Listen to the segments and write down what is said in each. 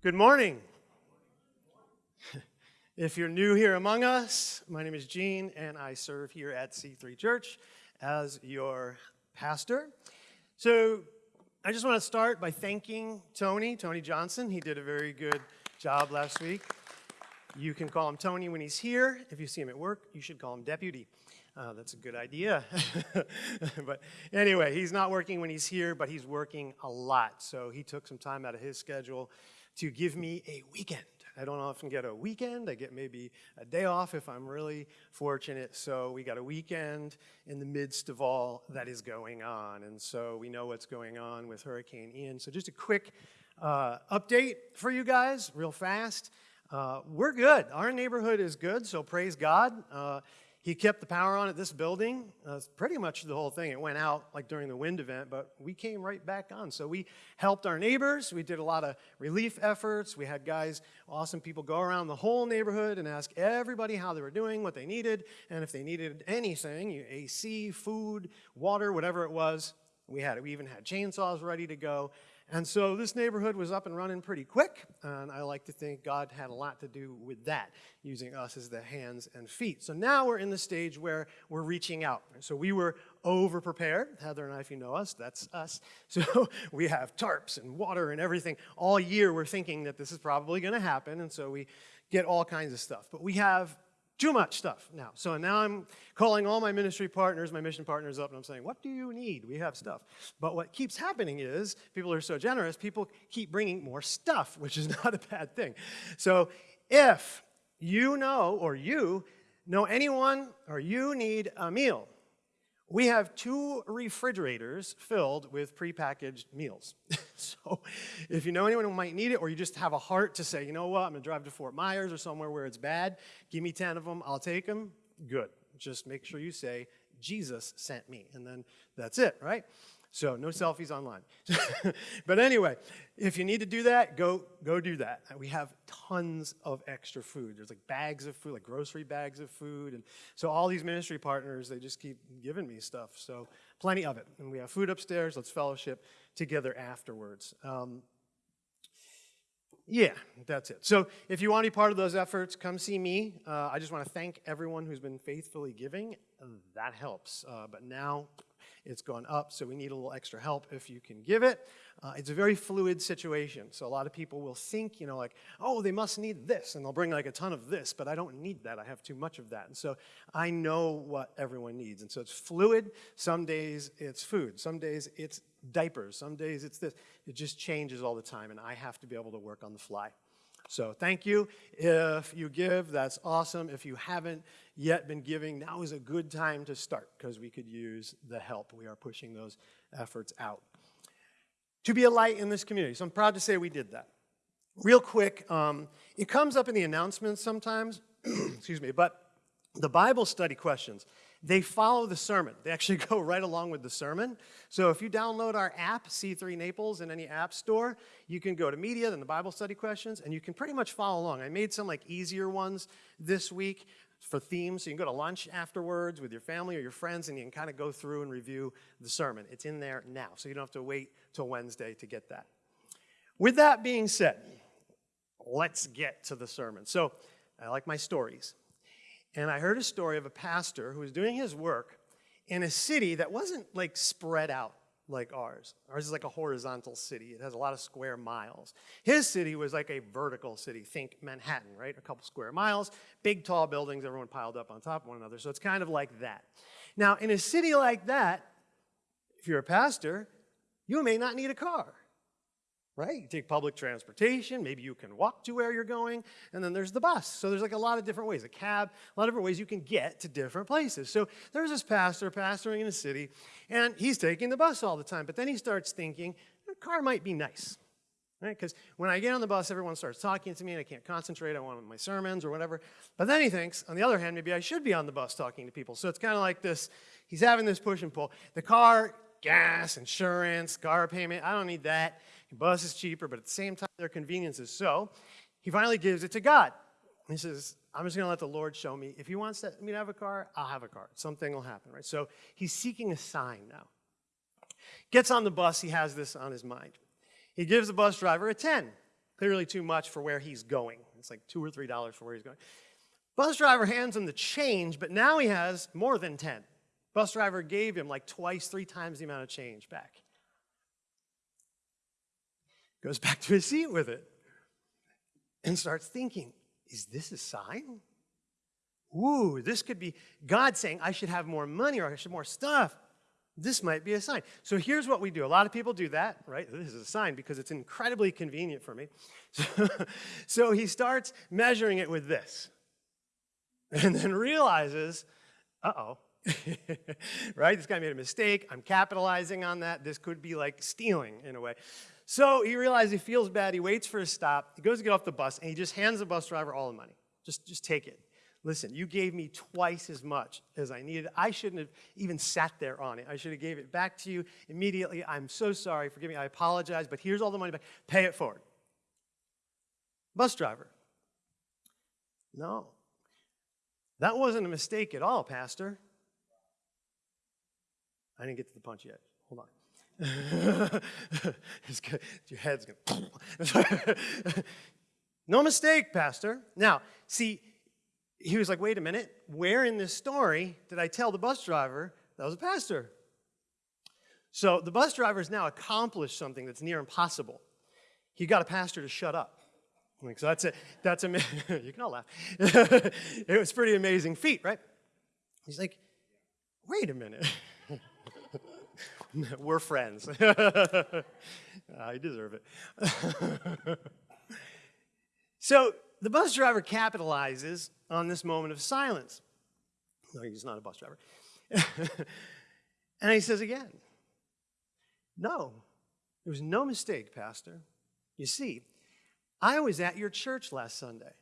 Good morning. if you're new here among us, my name is Gene, and I serve here at C3 Church as your pastor. So I just want to start by thanking Tony, Tony Johnson. He did a very good job last week. You can call him Tony when he's here. If you see him at work, you should call him Deputy. Uh, that's a good idea. but anyway, he's not working when he's here, but he's working a lot. So he took some time out of his schedule to give me a weekend. I don't often get a weekend. I get maybe a day off if I'm really fortunate. So we got a weekend in the midst of all that is going on. And so we know what's going on with Hurricane Ian. So just a quick uh, update for you guys, real fast. Uh, we're good. Our neighborhood is good, so praise God. Uh, he kept the power on at this building. Uh, pretty much the whole thing. It went out like during the wind event, but we came right back on. So we helped our neighbors. We did a lot of relief efforts. We had guys, awesome people, go around the whole neighborhood and ask everybody how they were doing, what they needed, and if they needed anything, AC, food, water, whatever it was, we had it. We even had chainsaws ready to go. And so this neighborhood was up and running pretty quick, and I like to think God had a lot to do with that, using us as the hands and feet. So now we're in the stage where we're reaching out. So we were over prepared. Heather and I, if you know us, that's us. So we have tarps and water and everything. All year we're thinking that this is probably going to happen, and so we get all kinds of stuff. But we have too much stuff now. So now I'm calling all my ministry partners, my mission partners up, and I'm saying, what do you need? We have stuff. But what keeps happening is people are so generous, people keep bringing more stuff, which is not a bad thing. So if you know or you know anyone or you need a meal, we have two refrigerators filled with prepackaged meals. so if you know anyone who might need it, or you just have a heart to say, you know what, I'm gonna drive to Fort Myers or somewhere where it's bad, give me 10 of them, I'll take them, good. Just make sure you say, Jesus sent me, and then that's it, right? So no selfies online. but anyway, if you need to do that, go, go do that. We have tons of extra food. There's like bags of food, like grocery bags of food. And so all these ministry partners, they just keep giving me stuff. So plenty of it. And we have food upstairs. Let's fellowship together afterwards. Um, yeah, that's it. So if you want to be part of those efforts, come see me. Uh, I just want to thank everyone who's been faithfully giving. That helps. Uh, but now it's gone up, so we need a little extra help if you can give it. Uh, it's a very fluid situation, so a lot of people will think, you know, like, oh, they must need this, and they'll bring like a ton of this, but I don't need that. I have too much of that. And so I know what everyone needs. And so it's fluid. Some days it's food. Some days it's diapers. Some days it's this. It just changes all the time, and I have to be able to work on the fly. So thank you. If you give, that's awesome. If you haven't yet been giving, now is a good time to start because we could use the help. We are pushing those efforts out. To be a light in this community. So I'm proud to say we did that. Real quick, um, it comes up in the announcements sometimes, excuse me, but the Bible study questions they follow the sermon. They actually go right along with the sermon. So if you download our app, C3 Naples, in any app store, you can go to media, then the Bible study questions, and you can pretty much follow along. I made some like easier ones this week for themes. So you can go to lunch afterwards with your family or your friends, and you can kind of go through and review the sermon. It's in there now, so you don't have to wait till Wednesday to get that. With that being said, let's get to the sermon. So I like my stories. And I heard a story of a pastor who was doing his work in a city that wasn't like spread out like ours. Ours is like a horizontal city. It has a lot of square miles. His city was like a vertical city. Think Manhattan, right? A couple square miles, big tall buildings, everyone piled up on top of one another. So it's kind of like that. Now, in a city like that, if you're a pastor, you may not need a car right? You take public transportation, maybe you can walk to where you're going, and then there's the bus. So there's like a lot of different ways, a cab, a lot of different ways you can get to different places. So there's this pastor pastoring in a city, and he's taking the bus all the time, but then he starts thinking, a car might be nice. Right? Because when I get on the bus, everyone starts talking to me and I can't concentrate on one of my sermons or whatever. But then he thinks, on the other hand, maybe I should be on the bus talking to people. So it's kind of like this, he's having this push and pull. The car, gas, insurance, car payment, I don't need that. Bus is cheaper, but at the same time, their conveniences. So he finally gives it to God. He says, I'm just going to let the Lord show me. If he wants me to have a car, I'll have a car. Something will happen, right? So he's seeking a sign now. Gets on the bus, he has this on his mind. He gives the bus driver a 10. Clearly too much for where he's going. It's like two or three dollars for where he's going. Bus driver hands him the change, but now he has more than 10. Bus driver gave him like twice, three times the amount of change back. Goes back to his seat with it and starts thinking, is this a sign? Ooh, this could be God saying I should have more money or I should have more stuff. This might be a sign. So here's what we do. A lot of people do that, right? This is a sign because it's incredibly convenient for me. So, so he starts measuring it with this and then realizes, uh-oh, right? This guy made a mistake. I'm capitalizing on that. This could be like stealing in a way. So he realizes he feels bad. He waits for a stop. He goes to get off the bus, and he just hands the bus driver all the money. Just, just take it. Listen, you gave me twice as much as I needed. I shouldn't have even sat there on it. I should have gave it back to you immediately. I'm so sorry. Forgive me. I apologize, but here's all the money back. Pay it forward. Bus driver. No. That wasn't a mistake at all, Pastor. I didn't get to the punch yet. Hold on. Your head's gonna. No mistake, Pastor. Now, see, he was like, wait a minute, where in this story did I tell the bus driver that was a pastor? So the bus driver has now accomplished something that's near impossible. He got a pastor to shut up. So that's a, that's a, you can all laugh. it was pretty amazing feat, right? He's like, wait a minute. We're friends. I deserve it. so the bus driver capitalizes on this moment of silence. No, he's not a bus driver. and he says again, No, there was no mistake, Pastor. You see, I was at your church last Sunday,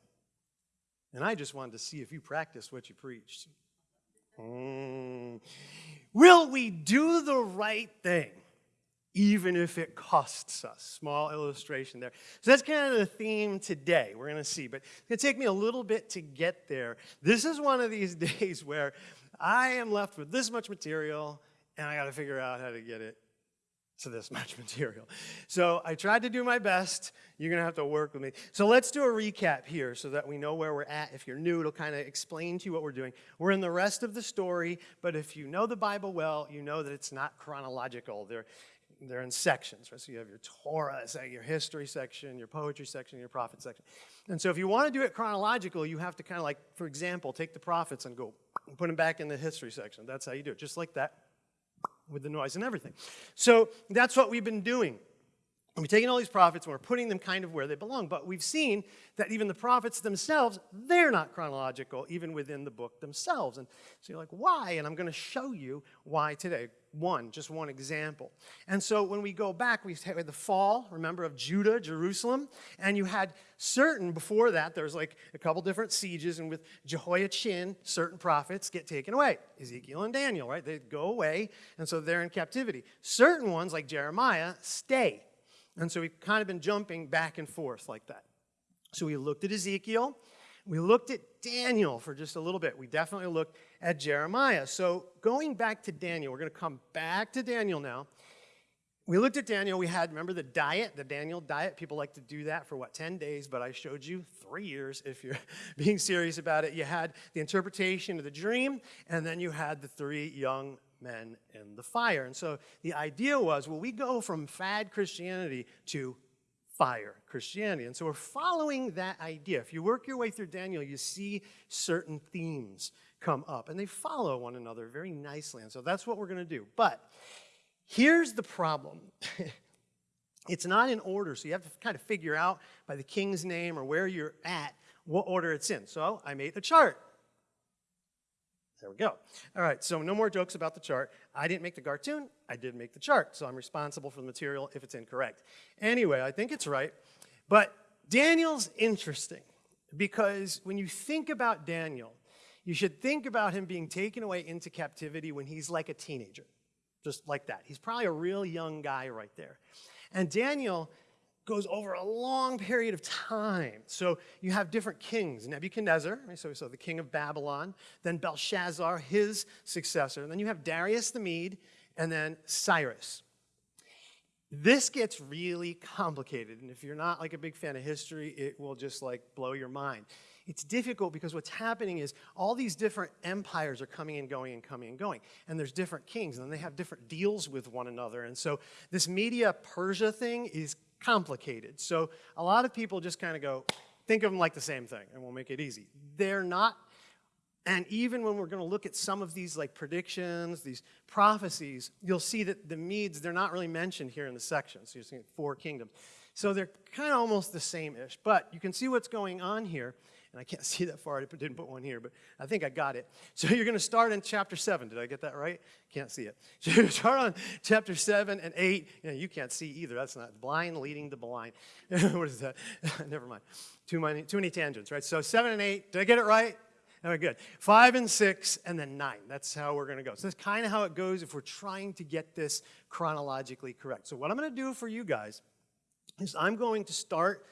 and I just wanted to see if you practiced what you preached. Mm. Will we do the right thing? even if it costs us. Small illustration there. So that's kind of the theme today. We're going to see, but it's going to take me a little bit to get there. This is one of these days where I am left with this much material and I got to figure out how to get it to this much material. So I tried to do my best. You're going to have to work with me. So let's do a recap here so that we know where we're at. If you're new, it'll kind of explain to you what we're doing. We're in the rest of the story, but if you know the Bible well, you know that it's not chronological. They're, they're in sections, right? So you have your Torah, your history section, your poetry section, your prophet section. And so if you want to do it chronological, you have to kind of like, for example, take the prophets and go put them back in the history section. That's how you do it, just like that with the noise and everything. So that's what we've been doing. And we're taking all these prophets and we're putting them kind of where they belong. But we've seen that even the prophets themselves, they're not chronological, even within the book themselves. And so you're like, why? And I'm going to show you why today. One, just one example. And so when we go back, we had the fall, remember, of Judah, Jerusalem. And you had certain, before that, there's like a couple different sieges. And with Jehoiachin, certain prophets get taken away. Ezekiel and Daniel, right? They go away. And so they're in captivity. Certain ones, like Jeremiah, stay. And so we've kind of been jumping back and forth like that. So we looked at Ezekiel. We looked at Daniel for just a little bit. We definitely looked at Jeremiah. So going back to Daniel, we're going to come back to Daniel now. We looked at Daniel. We had, remember the diet, the Daniel diet? People like to do that for what, 10 days, but I showed you three years if you're being serious about it. You had the interpretation of the dream, and then you had the three young men in the fire. And so the idea was, well, we go from fad Christianity to fire Christianity. And so we're following that idea. If you work your way through Daniel, you see certain themes come up, and they follow one another very nicely. And so that's what we're going to do. But here's the problem. it's not in order, so you have to kind of figure out by the king's name or where you're at what order it's in. So I made a chart. There we go. All right, so no more jokes about the chart. I didn't make the cartoon, I did make the chart, so I'm responsible for the material if it's incorrect. Anyway, I think it's right. But Daniel's interesting because when you think about Daniel, you should think about him being taken away into captivity when he's like a teenager, just like that. He's probably a real young guy right there. And Daniel goes over a long period of time. So you have different kings, Nebuchadnezzar, so, so the king of Babylon, then Belshazzar, his successor, and then you have Darius the Mede, and then Cyrus. this gets really complicated. And if you're not like a big fan of history, it will just like blow your mind. It's difficult because what's happening is all these different empires are coming and going and coming and going. And there's different kings, and they have different deals with one another. And so this Media Persia thing is complicated. So a lot of people just kind of go, think of them like the same thing, and we'll make it easy. They're not and even when we're going to look at some of these like predictions, these prophecies, you'll see that the Medes, they're not really mentioned here in the section. So you're seeing four kingdoms. So they're kind of almost the same-ish. But you can see what's going on here. And I can't see that far. I didn't put one here, but I think I got it. So you're going to start in chapter 7. Did I get that right? Can't see it. So you start on chapter 7 and 8. You, know, you can't see either. That's not blind leading the blind. what is that? Never mind. Too many, too many tangents, right? So 7 and 8. Did I get it right? All right, good. Five and six, and then nine. That's how we're going to go. So that's kind of how it goes if we're trying to get this chronologically correct. So what I'm going to do for you guys is I'm going to start,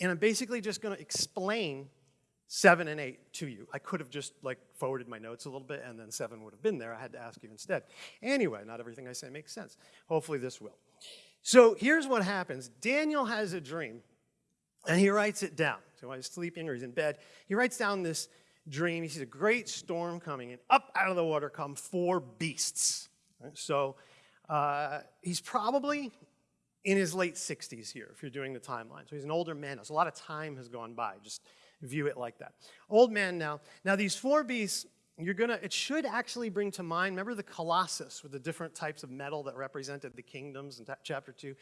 and I'm basically just going to explain seven and eight to you. I could have just like forwarded my notes a little bit, and then seven would have been there. I had to ask you instead. Anyway, not everything I say makes sense. Hopefully this will. So here's what happens. Daniel has a dream, and he writes it down. So while he's sleeping or he's in bed, he writes down this dream, he sees a great storm coming, and up out of the water come four beasts. So uh, he's probably in his late 60s here, if you're doing the timeline. So he's an older man. So a lot of time has gone by. Just view it like that. Old man now. Now these four beasts, you're gonna, it should actually bring to mind, remember the Colossus with the different types of metal that represented the kingdoms in chapter 2?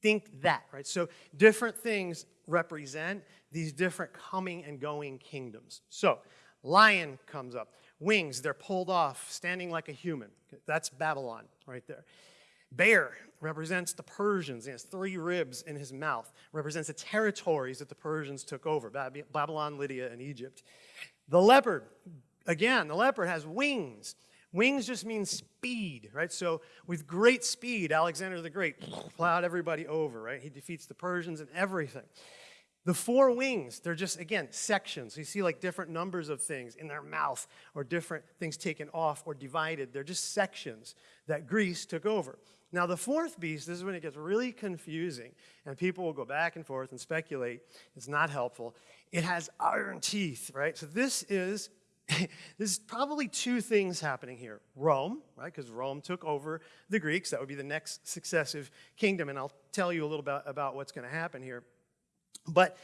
Think that, right? So different things represent these different coming and going kingdoms. So Lion comes up. Wings, they're pulled off, standing like a human. That's Babylon right there. Bear represents the Persians. He has three ribs in his mouth, represents the territories that the Persians took over Babylon, Lydia, and Egypt. The leopard, again, the leopard has wings. Wings just means speed, right? So with great speed, Alexander the Great plowed everybody over, right? He defeats the Persians and everything. The four wings, they're just, again, sections. You see like different numbers of things in their mouth or different things taken off or divided. They're just sections that Greece took over. Now, the fourth beast, this is when it gets really confusing, and people will go back and forth and speculate. It's not helpful. It has iron teeth, right? So this is this is probably two things happening here. Rome, right, because Rome took over the Greeks. That would be the next successive kingdom, and I'll tell you a little bit about what's going to happen here. But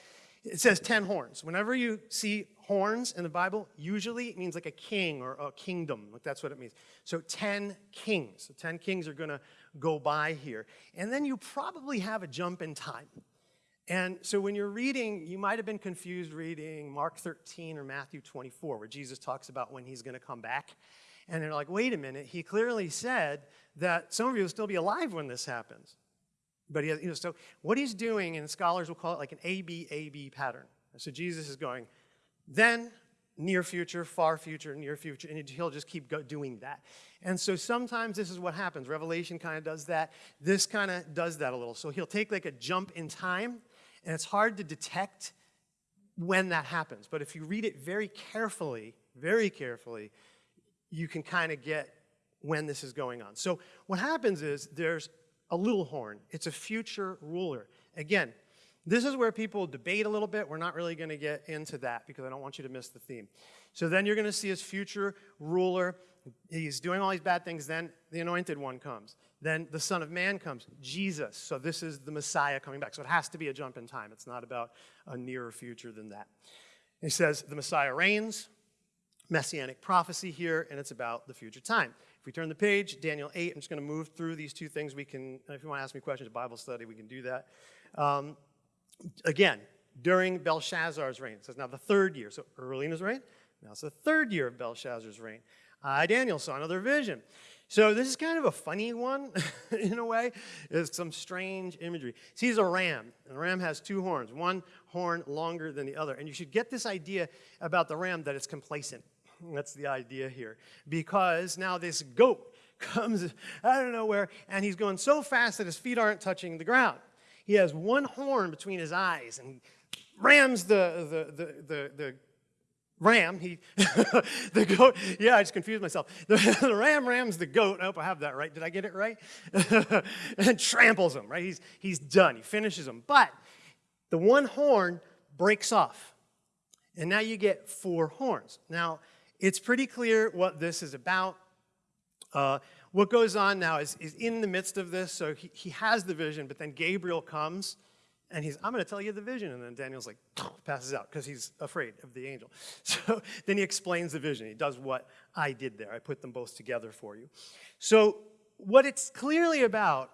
it says 10 horns. Whenever you see horns in the Bible, usually it means like a king or a kingdom. Like that's what it means. So 10 kings. So 10 kings are going to go by here. And then you probably have a jump in time. And so when you're reading, you might have been confused reading Mark 13 or Matthew 24, where Jesus talks about when he's going to come back. And they're like, wait a minute, he clearly said that some of you will still be alive when this happens. But he has, you know, so what he's doing, and scholars will call it like an A-B-A-B pattern. So Jesus is going, then near future, far future, near future, and he'll just keep doing that. And so sometimes this is what happens. Revelation kind of does that. This kind of does that a little. So he'll take like a jump in time, and it's hard to detect when that happens. But if you read it very carefully, very carefully, you can kind of get when this is going on. So what happens is there's a little horn. It's a future ruler. Again, this is where people debate a little bit. We're not really going to get into that because I don't want you to miss the theme. So then you're going to see his future ruler. He's doing all these bad things. Then the anointed one comes. Then the Son of Man comes, Jesus. So this is the Messiah coming back. So it has to be a jump in time. It's not about a nearer future than that. He says the Messiah reigns, messianic prophecy here, and it's about the future time. We turn the page, Daniel 8, I'm just going to move through these two things. We can, if you want to ask me questions, Bible study, we can do that. Um, again, during Belshazzar's reign. It says now the third year, so early in his reign. Now it's the third year of Belshazzar's reign. Uh, Daniel saw another vision. So this is kind of a funny one in a way. It's some strange imagery. Sees a ram, and the ram has two horns, one horn longer than the other. And you should get this idea about the ram that it's complacent. That's the idea here. Because now this goat comes out of nowhere and he's going so fast that his feet aren't touching the ground. He has one horn between his eyes and rams the, the, the, the, the ram, he, the goat, yeah, I just confused myself. The, the, ram rams the goat, I hope I have that right. Did I get it right? and tramples him, right? He's, he's done, he finishes him. But the one horn breaks off. And now you get four horns. Now, it's pretty clear what this is about. Uh, what goes on now is, is in the midst of this, so he, he has the vision, but then Gabriel comes and he's, I'm going to tell you the vision. And then Daniel's like, passes out because he's afraid of the angel. So then he explains the vision. He does what I did there. I put them both together for you. So what it's clearly about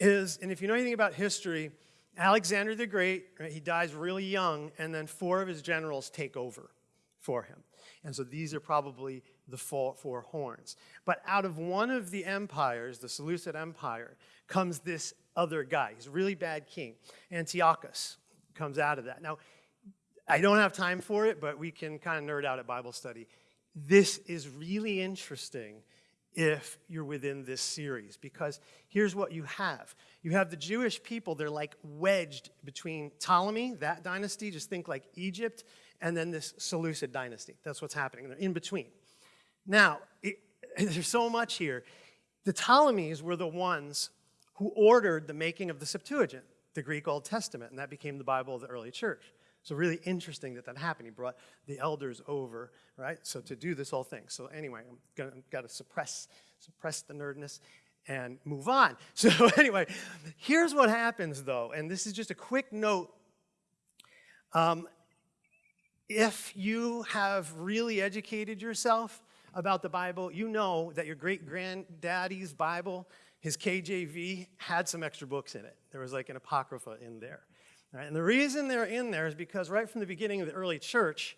is, and if you know anything about history, Alexander the Great, right, he dies really young, and then four of his generals take over for him. And so these are probably the four, horns. But out of one of the empires, the Seleucid Empire, comes this other guy. He's a really bad king. Antiochus comes out of that. Now, I don't have time for it, but we can kind of nerd out at Bible study. This is really interesting if you're within this series because here's what you have. You have the Jewish people, they're like wedged between Ptolemy, that dynasty, just think like Egypt, and then this Seleucid dynasty. That's what's happening. They're in between. Now, it, there's so much here. The Ptolemies were the ones who ordered the making of the Septuagint, the Greek Old Testament, and that became the Bible of the early church. So really interesting that that happened. He brought the elders over, right? So to do this whole thing. So anyway, I'm gonna got to suppress suppress the nerdness and move on. So anyway, here's what happens though, and this is just a quick note. Um, if you have really educated yourself about the Bible, you know that your great granddaddy's Bible, his KJV, had some extra books in it. There was like an Apocrypha in there. Right? And the reason they're in there is because right from the beginning of the early church,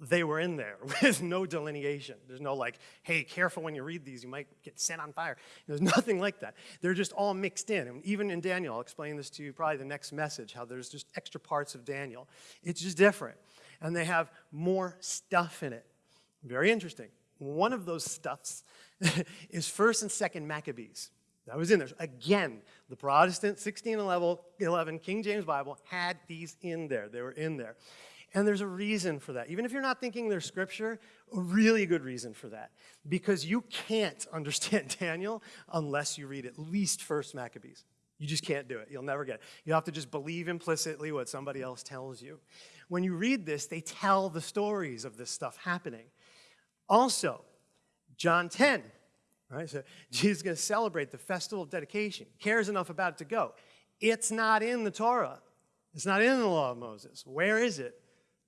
they were in there with no delineation. There's no like, hey, careful when you read these, you might get set on fire. There's nothing like that. They're just all mixed in. And even in Daniel, I'll explain this to you probably the next message, how there's just extra parts of Daniel. It's just different. And they have more stuff in it. Very interesting. One of those stuffs is 1st and 2nd Maccabees. That was in there. Again, the Protestant 1611 King James Bible had these in there. They were in there. And there's a reason for that. Even if you're not thinking they're scripture, a really good reason for that. Because you can't understand Daniel unless you read at least First Maccabees. You just can't do it. You'll never get it. You have to just believe implicitly what somebody else tells you. When you read this, they tell the stories of this stuff happening. Also, John 10, right? So Jesus is going to celebrate the festival of dedication. Cares enough about it to go. It's not in the Torah. It's not in the law of Moses. Where is it?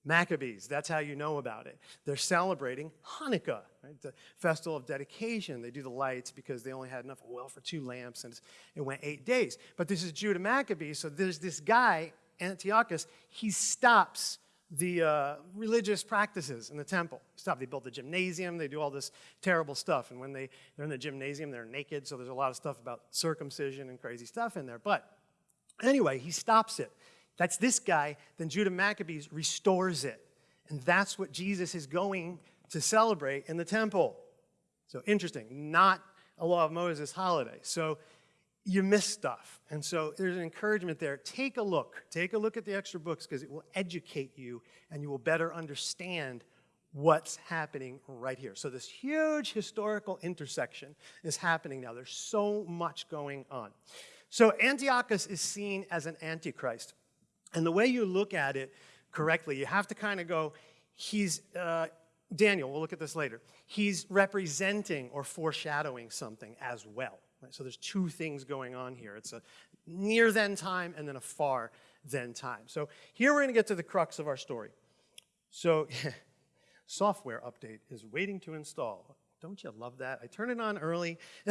Maccabees, that's how you know about it. They're celebrating Hanukkah, right? the festival of dedication. They do the lights because they only had enough oil for two lamps and it went eight days. But this is Judah Maccabees, so there's this guy, Antiochus, he stops the uh, religious practices in the temple. Stop. They build the gymnasium. They do all this terrible stuff. And when they, they're in the gymnasium, they're naked. So there's a lot of stuff about circumcision and crazy stuff in there. But anyway, he stops it. That's this guy. Then Judah Maccabees restores it. And that's what Jesus is going to celebrate in the temple. So interesting. Not a law of Moses holiday. So you miss stuff. And so there's an encouragement there. Take a look. Take a look at the extra books because it will educate you and you will better understand what's happening right here. So this huge historical intersection is happening now. There's so much going on. So Antiochus is seen as an antichrist. And the way you look at it correctly, you have to kind of go, he's, uh, Daniel, we'll look at this later. He's representing or foreshadowing something as well. Right? So there's two things going on here. It's a near then time and then a far then time. So here we're going to get to the crux of our story. So software update is waiting to install. Don't you love that? I turn it on early.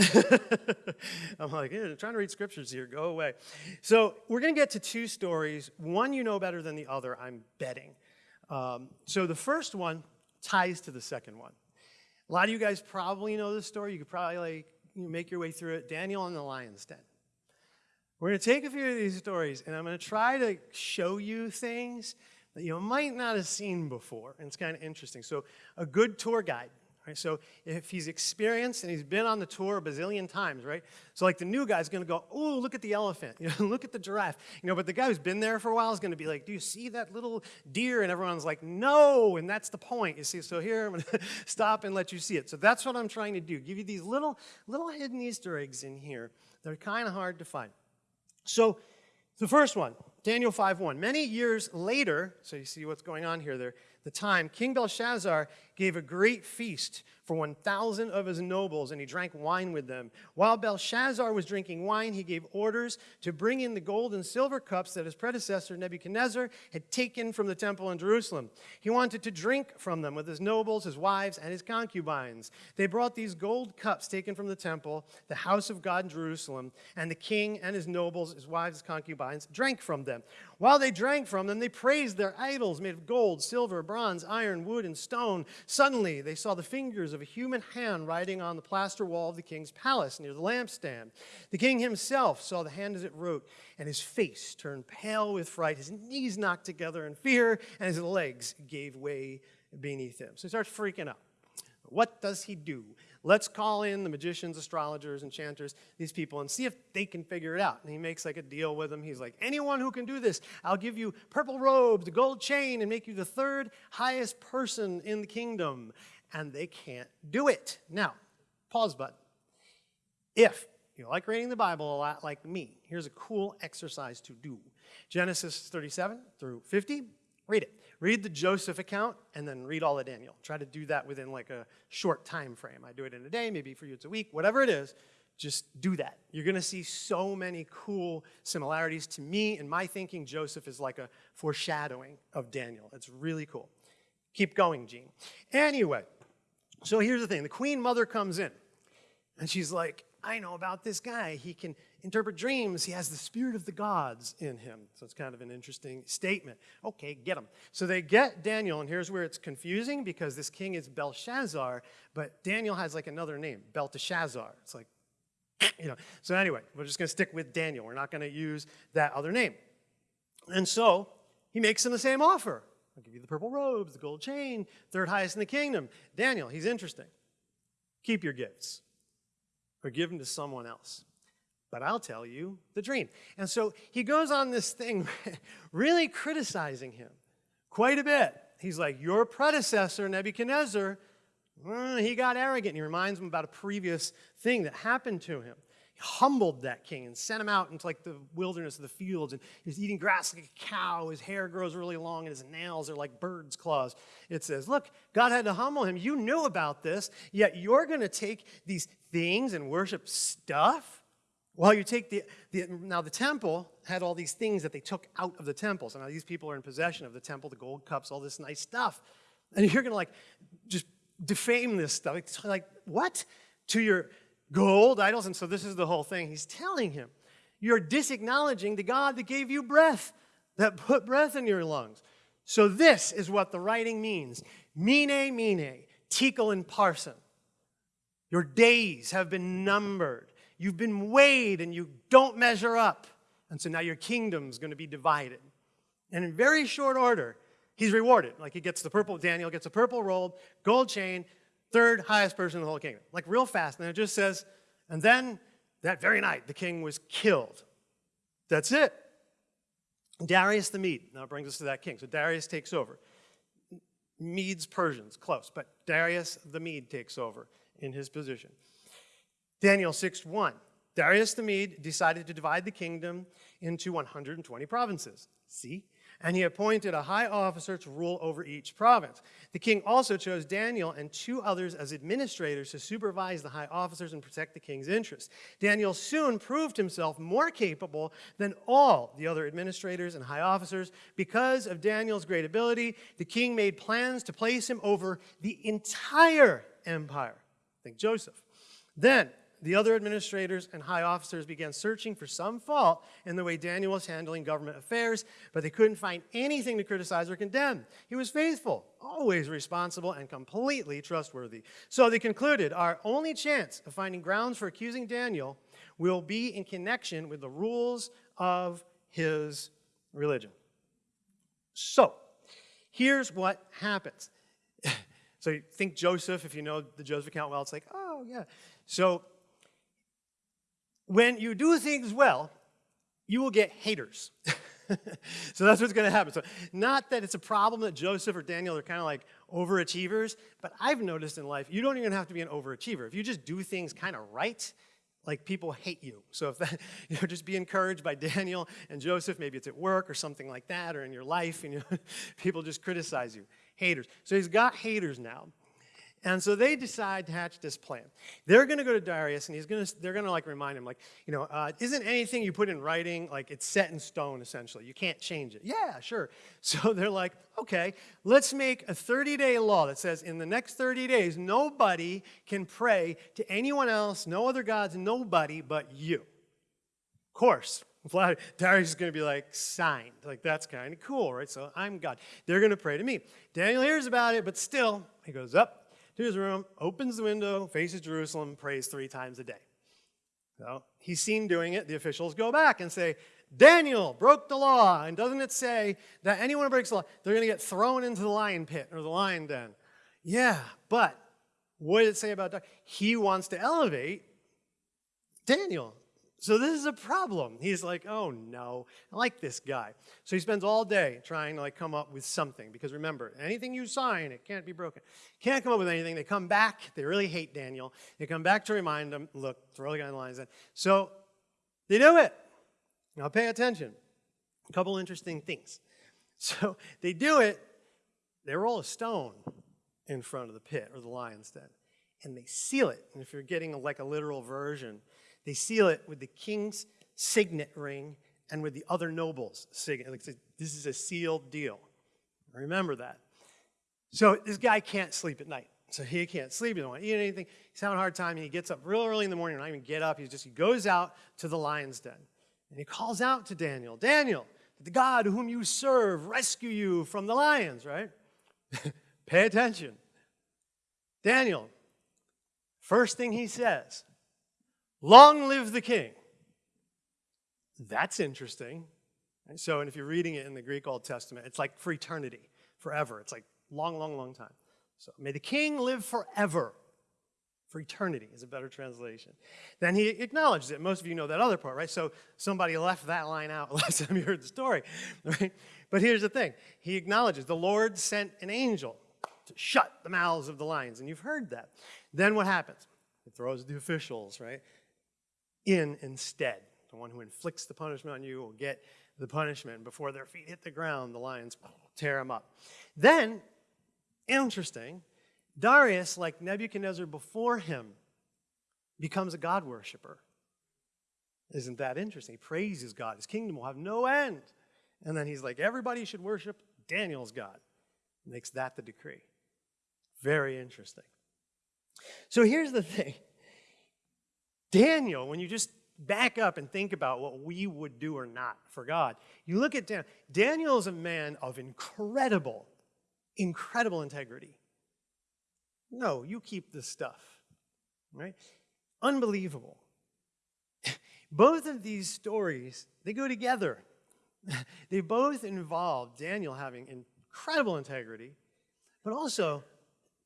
I'm like, yeah, I'm trying to read scriptures here. Go away. So we're going to get to two stories. One you know better than the other, I'm betting. Um, so the first one ties to the second one. A lot of you guys probably know this story. You could probably like you make your way through it. Daniel and the lion's den. We're going to take a few of these stories, and I'm going to try to show you things that you might not have seen before. And it's kind of interesting. So a good tour guide, Right? So if he's experienced and he's been on the tour a bazillion times, right? So like the new guy's to go, oh, look at the elephant, you know, look at the giraffe, you know. But the guy who's been there for a while is to be like, do you see that little deer? And everyone's like, no, and that's the point. You see, so here I'm to stop and let you see it. So that's what I'm trying to do. Give you these little little hidden Easter eggs in here. They're kind of hard to find. So the first one, Daniel 5:1. Many years later, so you see what's going on here there, the time, King Belshazzar gave a great feast for 1,000 of his nobles, and he drank wine with them. While Belshazzar was drinking wine, he gave orders to bring in the gold and silver cups that his predecessor Nebuchadnezzar had taken from the temple in Jerusalem. He wanted to drink from them with his nobles, his wives, and his concubines. They brought these gold cups taken from the temple, the house of God in Jerusalem, and the king and his nobles, his wives, his concubines, drank from them. While they drank from them, they praised their idols made of gold, silver, bronze, iron, wood, and stone. Suddenly, they saw the fingers of a human hand writing on the plaster wall of the king's palace near the lampstand. The king himself saw the hand as it wrote, and his face turned pale with fright. His knees knocked together in fear, and his legs gave way beneath him. So he starts freaking out. What does he do? Let's call in the magicians, astrologers, enchanters, these people, and see if they can figure it out. And he makes like a deal with them. He's like, anyone who can do this, I'll give you purple robes, a gold chain, and make you the third highest person in the kingdom. And they can't do it. Now, pause button. If you like reading the Bible a lot like me, here's a cool exercise to do. Genesis 37 through 50, read it. Read the Joseph account and then read all of Daniel. Try to do that within like a short time frame. I do it in a day, maybe for you it's a week, whatever it is. Just do that. You're going to see so many cool similarities. To me, in my thinking, Joseph is like a foreshadowing of Daniel. It's really cool. Keep going, Gene. Anyway, so here's the thing the queen mother comes in, and she's like, I know about this guy. He can interpret dreams. He has the spirit of the gods in him. So it's kind of an interesting statement. Okay, get him. So they get Daniel, and here's where it's confusing because this king is Belshazzar, but Daniel has like another name, Belteshazzar. It's like, you know. So anyway, we're just going to stick with Daniel. We're not going to use that other name. And so he makes him the same offer. I'll give you the purple robes, the gold chain, third highest in the kingdom. Daniel, he's interesting. Keep your gifts or give them to someone else but I'll tell you the dream. And so he goes on this thing, really criticizing him quite a bit. He's like, Your predecessor, Nebuchadnezzar, mm, he got arrogant. He reminds him about a previous thing that happened to him. He humbled that king and sent him out into like the wilderness of the fields, and he was eating grass like a cow. His hair grows really long, and his nails are like birds' claws. It says, Look, God had to humble him. You knew about this, yet you're going to take these things and worship stuff well, you take the, the, now the temple had all these things that they took out of the temple. So now these people are in possession of the temple, the gold cups, all this nice stuff. And you're going to like just defame this stuff. It's like, what? To your gold idols? And so this is the whole thing. He's telling him, you're disacknowledging the God that gave you breath, that put breath in your lungs. So this is what the writing means. Mene, mene, tekel and parsin. Your days have been numbered. You've been weighed and you don't measure up. And so now your kingdom's going to be divided. And in very short order, he's rewarded. Like he gets the purple, Daniel gets a purple robe, gold chain, third highest person in the whole kingdom. Like real fast. And it just says, and then that very night, the king was killed. That's it. Darius the Mede. Now it brings us to that king. So Darius takes over. Medes, Persians, close. But Darius the Mede takes over in his position. Daniel 6 1. Darius the Mede decided to divide the kingdom into 120 provinces. See? And he appointed a high officer to rule over each province. The king also chose Daniel and two others as administrators to supervise the high officers and protect the king's interests. Daniel soon proved himself more capable than all the other administrators and high officers. Because of Daniel's great ability, the king made plans to place him over the entire empire. Think Joseph. Then, the other administrators and high officers began searching for some fault in the way Daniel was handling government affairs, but they couldn't find anything to criticize or condemn. He was faithful, always responsible, and completely trustworthy. So they concluded our only chance of finding grounds for accusing Daniel will be in connection with the rules of his religion. So, here's what happens. So you think Joseph, if you know the Joseph account well, it's like, oh, yeah. So when you do things well, you will get haters. so that's what's going to happen. So not that it's a problem that Joseph or Daniel are kind of like overachievers, but I've noticed in life, you don't even have to be an overachiever. If you just do things kind of right, like people hate you. So if that, you know, just be encouraged by Daniel and Joseph, maybe it's at work or something like that, or in your life, and you know, people just criticize you. Haters. So he's got haters now. And so they decide to hatch this plan. They're going to go to Darius, and he's going to, they're going to like remind him, like, you know, uh, isn't anything you put in writing, like it's set in stone, essentially. You can't change it. Yeah, sure. So they're like, okay, let's make a 30-day law that says in the next 30 days, nobody can pray to anyone else, no other gods, nobody but you. Of course, Darius is going to be like, signed. Like, that's kind of cool, right? So I'm God. They're going to pray to me. Daniel hears about it, but still, he goes up, to his room, opens the window, faces Jerusalem, prays three times a day. So he's seen doing it. The officials go back and say, Daniel broke the law. And doesn't it say that anyone who breaks the law, they're going to get thrown into the lion pit or the lion den? Yeah, but what did it say about Daniel? He wants to elevate Daniel. So this is a problem. He's like, oh no, I like this guy. So he spends all day trying to like come up with something because remember, anything you sign, it can't be broken. Can't come up with anything. They come back. They really hate Daniel. They come back to remind him, look, throw the guy in the lines. So they do it. Now pay attention. A couple interesting things. So they do it. They roll a stone in front of the pit or the lion's den, and they seal it. And if you're getting like a literal version, they seal it with the king's signet ring and with the other nobles' signet. This is a sealed deal. Remember that. So this guy can't sleep at night. So he can't sleep. He doesn't want to eat anything. He's having a hard time. He gets up real early in the morning. Not even get up. He just he goes out to the lion's den. And he calls out to Daniel, Daniel, the God whom you serve rescue you from the lions, right? Pay attention. Daniel, first thing he says, Long live the king. That's interesting. So, and if you're reading it in the Greek Old Testament, it's like for eternity, forever. It's like long, long, long time. So, may the king live forever. For eternity is a better translation. Then he acknowledges it. Most of you know that other part, right? So somebody left that line out last time you heard the story, right? But here's the thing. He acknowledges the Lord sent an angel to shut the mouths of the lions, and you've heard that. Then what happens? He throws the officials, right? In instead. The one who inflicts the punishment on you will get the punishment. Before their feet hit the ground, the lions tear them up. Then, interesting, Darius, like Nebuchadnezzar before him, becomes a God worshiper. Isn't that interesting? He praises God. His kingdom will have no end. And then he's like, everybody should worship Daniel's God. Makes that the decree. Very interesting. So here's the thing Daniel, when you just back up and think about what we would do or not for God, you look at Daniel. Daniel is a man of incredible, incredible integrity. No, you keep this stuff, right? Unbelievable. Both of these stories, they go together. they both involve Daniel having incredible integrity, but also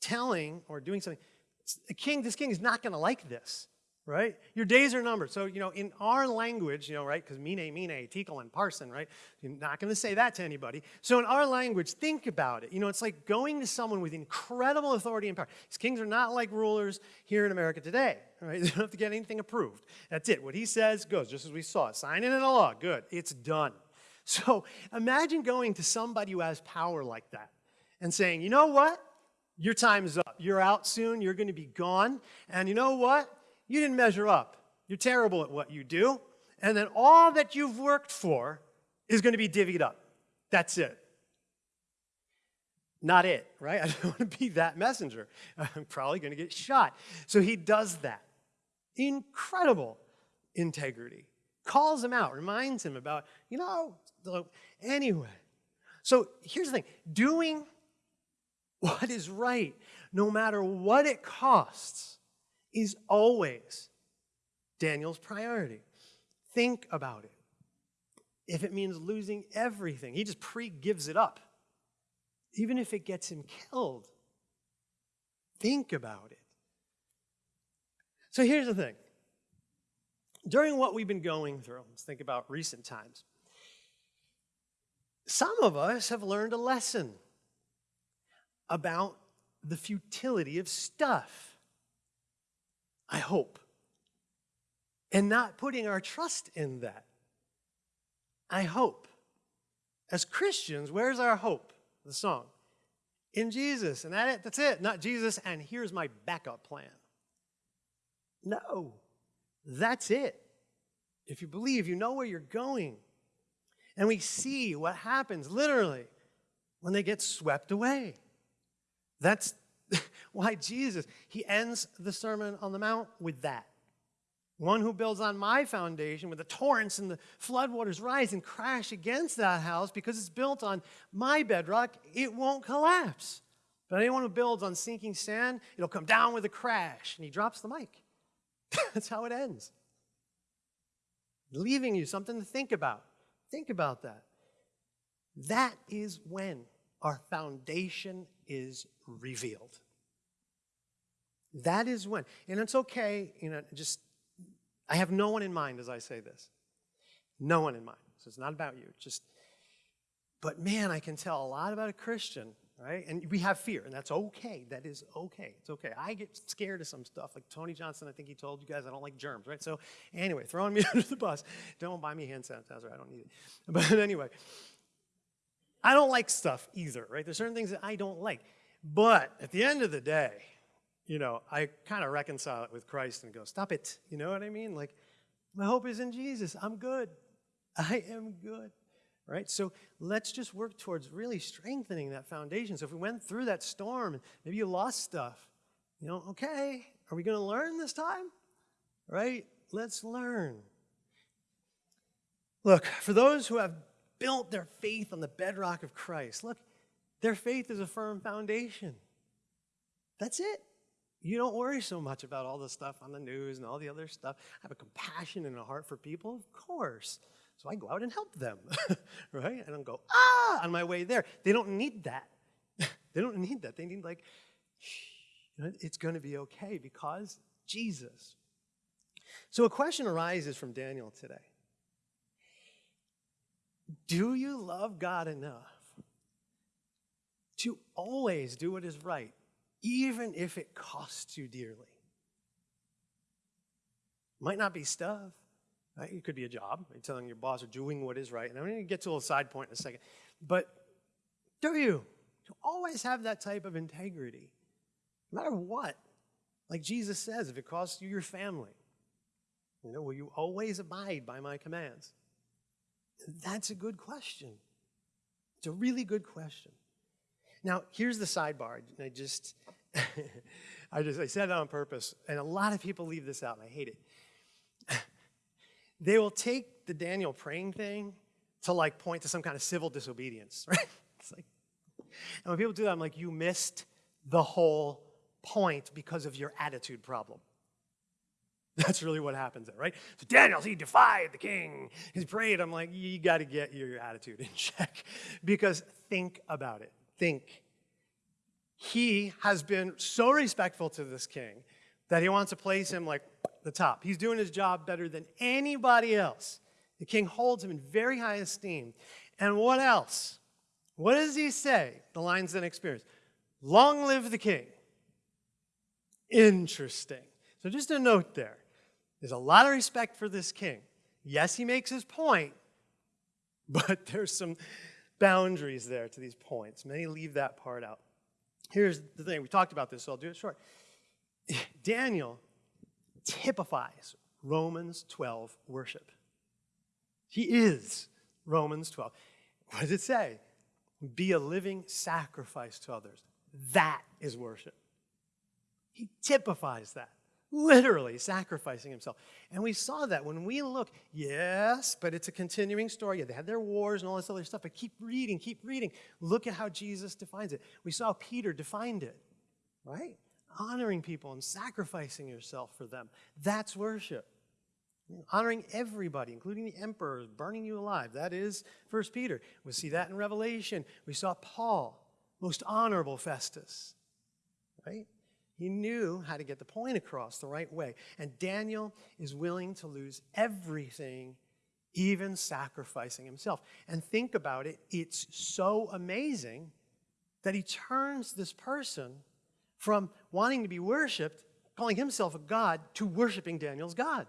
telling or doing something. A king, this king is not going to like this right? Your days are numbered. So, you know, in our language, you know, right, because mene, mene, tekel, and parsin, right? You're not going to say that to anybody. So in our language, think about it. You know, it's like going to someone with incredible authority and power. These kings are not like rulers here in America today, right? They don't have to get anything approved. That's it. What he says goes, just as we saw. Sign it a law. Good. It's done. So imagine going to somebody who has power like that and saying, you know what? Your time is up. You're out soon. You're going to be gone. And you know what? You didn't measure up. You're terrible at what you do. And then all that you've worked for is going to be divvied up. That's it. Not it, right? I don't want to be that messenger. I'm probably going to get shot. So he does that. Incredible integrity. Calls him out, reminds him about, you know, anyway. So here's the thing doing what is right, no matter what it costs, is always Daniel's priority. Think about it. If it means losing everything, he just pre gives it up, even if it gets him killed. Think about it. So here's the thing. During what we've been going through, let's think about recent times. Some of us have learned a lesson about the futility of stuff. I hope. And not putting our trust in that. I hope. As Christians, where's our hope? The song. In Jesus. And that it, that's it. Not Jesus, and here's my backup plan. No. That's it. If you believe, you know where you're going. And we see what happens literally when they get swept away. That's why Jesus, he ends the Sermon on the Mount with that. One who builds on my foundation, with the torrents and the floodwaters rise and crash against that house because it's built on my bedrock, it won't collapse. But anyone who builds on sinking sand, it'll come down with a crash. And he drops the mic. That's how it ends. Leaving you something to think about. Think about that. That is when our foundation is revealed. That is when. And it's okay, you know, just, I have no one in mind as I say this. No one in mind. So it's not about you. Just, but man, I can tell a lot about a Christian, right? And we have fear, and that's okay. That is okay. It's okay. I get scared of some stuff. Like Tony Johnson, I think he told you guys I don't like germs, right? So anyway, throwing me under the bus. Don't buy me hand sanitizer. I don't need it. But anyway, I don't like stuff either, right? There's certain things that I don't like. But at the end of the day, you know, I kind of reconcile it with Christ and go, stop it. You know what I mean? Like, my hope is in Jesus. I'm good. I am good. Right? So let's just work towards really strengthening that foundation. So if we went through that storm, maybe you lost stuff, you know, okay, are we going to learn this time? Right? Let's learn. Look, for those who have built their faith on the bedrock of Christ, look, their faith is a firm foundation. That's it. You don't worry so much about all the stuff on the news and all the other stuff. I have a compassion and a heart for people, of course. So I go out and help them, right? I don't go, ah, on my way there. They don't need that. they don't need that. They need, like, it's going to be okay because Jesus. So a question arises from Daniel today Do you love God enough to always do what is right, even if it costs you dearly. Might not be stuff. Right? It could be a job. You're telling your boss or doing what is right. And I'm going to get to a little side point in a second. But do you? To always have that type of integrity, no matter what. Like Jesus says, if it costs you your family, you know, will you always abide by my commands? That's a good question. It's a really good question. Now, here's the sidebar. I just, I just, I said it on purpose, and a lot of people leave this out, and I hate it. they will take the Daniel praying thing to like point to some kind of civil disobedience, right? It's like, and when people do that, I'm like, you missed the whole point because of your attitude problem. That's really what happens there, right? So Daniel, he defied the king. He prayed. I'm like, you got to get your attitude in check because think about it think he has been so respectful to this king that he wants to place him like the top. He's doing his job better than anybody else. The king holds him in very high esteem. And what else? What does he say? The lines then experience. Long live the king. Interesting. So just a note there. There's a lot of respect for this king. Yes, he makes his point, but there's some boundaries there to these points. Many leave that part out. Here's the thing we talked about this, so I'll do it short. Daniel typifies Romans 12 worship. He is Romans 12. What does it say? Be a living sacrifice to others. That is worship. He typifies that literally sacrificing himself. And we saw that when we look, yes, but it's a continuing story. Yeah, they had their wars and all this other stuff, but keep reading, keep reading. Look at how Jesus defines it. We saw Peter defined it, right? Honoring people and sacrificing yourself for them. That's worship. Honoring everybody, including the emperor, burning you alive. That is First Peter. We see that in Revelation. We saw Paul, most honorable Festus, right? He knew how to get the point across the right way. And Daniel is willing to lose everything, even sacrificing himself. And think about it, it's so amazing that he turns this person from wanting to be worshiped, calling himself a god, to worshiping Daniel's God.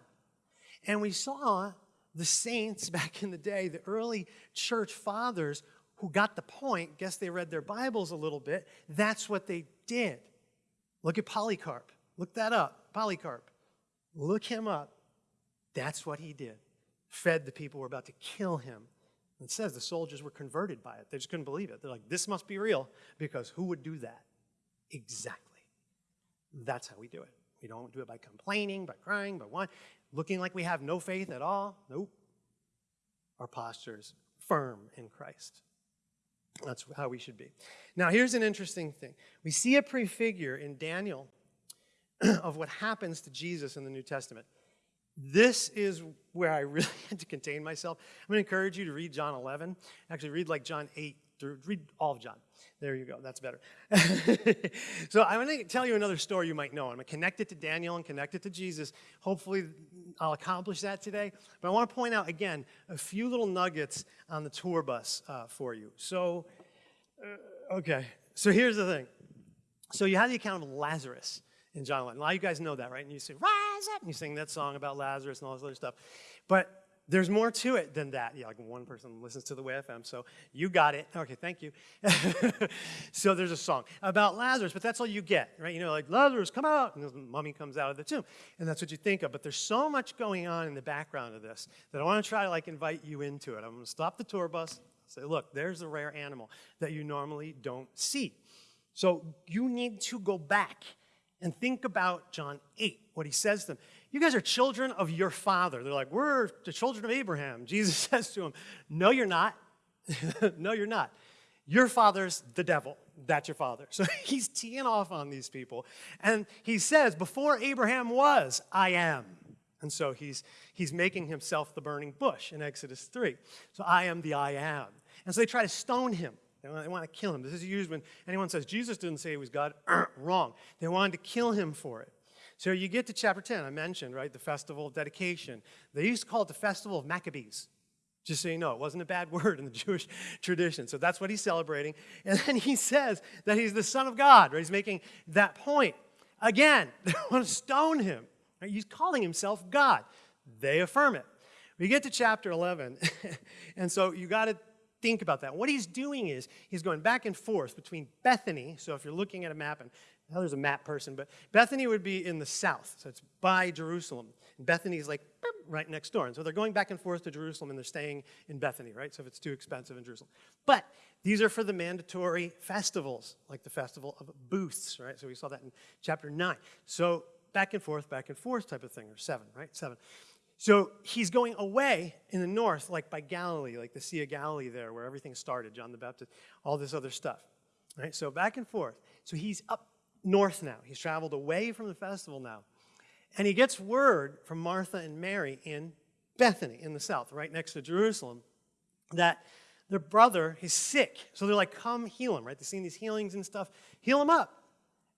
And we saw the saints back in the day, the early church fathers who got the point, guess they read their Bibles a little bit, that's what they did. Look at Polycarp. Look that up. Polycarp. Look him up. That's what he did. Fed the people were about to kill him. It says the soldiers were converted by it. They just couldn't believe it. They're like, this must be real because who would do that? Exactly. That's how we do it. We don't do it by complaining, by crying, by one, looking like we have no faith at all. Nope. Our posture is firm in Christ. That's how we should be. Now, here's an interesting thing. We see a prefigure in Daniel of what happens to Jesus in the New Testament. This is where I really had to contain myself. I'm going to encourage you to read John 11. Actually, read like John 8 through, read all of John. There you go. That's better. so I'm to tell you another story you might know. I'm to connect it to Daniel and connect it to Jesus. Hopefully, I'll accomplish that today. But I want to point out, again, a few little nuggets on the tour bus uh, for you. So, uh, okay. So here's the thing. So you have the account of Lazarus in John 11. A lot of you guys know that, right? And you say, rise up, and you sing that song about Lazarus and all this other stuff. But there's more to it than that. Yeah, like one person listens to the Way FM, so you got it. Okay, thank you. so there's a song about Lazarus, but that's all you get, right? You know, like, Lazarus, come out, and the mummy comes out of the tomb, and that's what you think of. But there's so much going on in the background of this that I want to try to, like, invite you into it. I'm going to stop the tour bus, say, look, there's a rare animal that you normally don't see. So you need to go back and think about John 8, what he says to them. You guys are children of your father. They're like, We're the children of Abraham. Jesus says to them, No, you're not. no, you're not. Your father's the devil. That's your father. So he's teeing off on these people. And he says, Before Abraham was, I am. And so he's, he's making himself the burning bush in Exodus 3. So I am the I am. And so they try to stone him. They want, they want to kill him. This is used when anyone says Jesus didn't say he was God. Wrong. They wanted to kill him for it. So you get to chapter 10, I mentioned, right, the festival of dedication. They used to call it the festival of Maccabees. Just so you know, it wasn't a bad word in the Jewish tradition. So that's what he's celebrating. And then he says that he's the Son of God, right? He's making that point. Again, they want to stone him. Right? He's calling himself God. They affirm it. We get to chapter 11, and so you got to think about that. What he's doing is he's going back and forth between Bethany. So if you're looking at a map, and well, there's a map person, but Bethany would be in the south, so it's by Jerusalem. And Bethany is like right next door. And so they're going back and forth to Jerusalem and they're staying in Bethany, right? So if it's too expensive in Jerusalem. But these are for the mandatory festivals, like the festival of booths, right? So we saw that in chapter 9. So back and forth, back and forth type of thing, or 7, right? 7. So he's going away in the north, like by Galilee, like the Sea of Galilee there, where everything started, John the Baptist, all this other stuff. Right? So back and forth. So he's up north now. He's traveled away from the festival now. And he gets word from Martha and Mary in Bethany in the south, right next to Jerusalem, that their brother is sick. So they're like, come heal him, right? They've seen these healings and stuff. Heal him up.